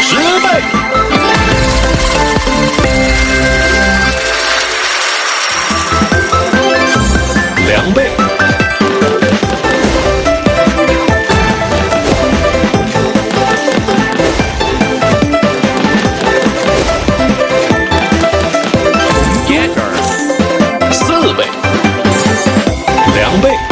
十倍，两倍，耶！四倍，两倍。